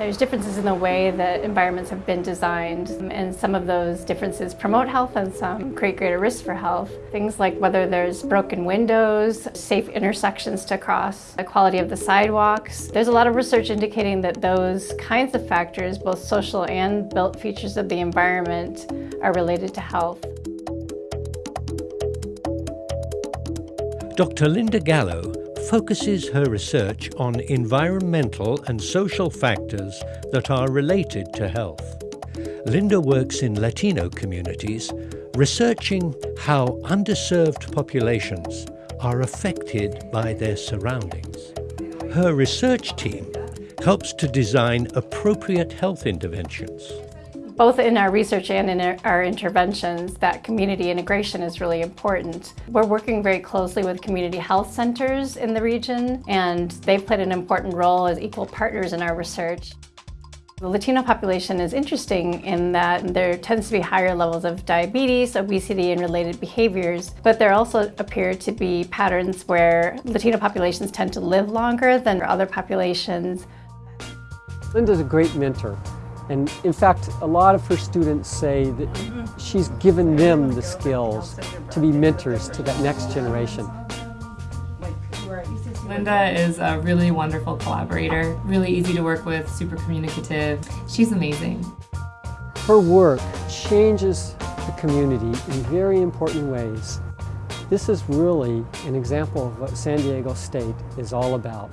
There's differences in the way that environments have been designed and some of those differences promote health and some create greater risks for health. Things like whether there's broken windows, safe intersections to cross, the quality of the sidewalks. There's a lot of research indicating that those kinds of factors, both social and built features of the environment, are related to health. Dr. Linda Gallo focuses her research on environmental and social factors that are related to health. Linda works in Latino communities, researching how underserved populations are affected by their surroundings. Her research team helps to design appropriate health interventions both in our research and in our interventions, that community integration is really important. We're working very closely with community health centers in the region, and they've played an important role as equal partners in our research. The Latino population is interesting in that there tends to be higher levels of diabetes, obesity, and related behaviors, but there also appear to be patterns where Latino populations tend to live longer than other populations. Linda's a great mentor. And in fact, a lot of her students say that she's given them the skills to be mentors to that next generation. Linda is a really wonderful collaborator, really easy to work with, super communicative. She's amazing. Her work changes the community in very important ways. This is really an example of what San Diego State is all about.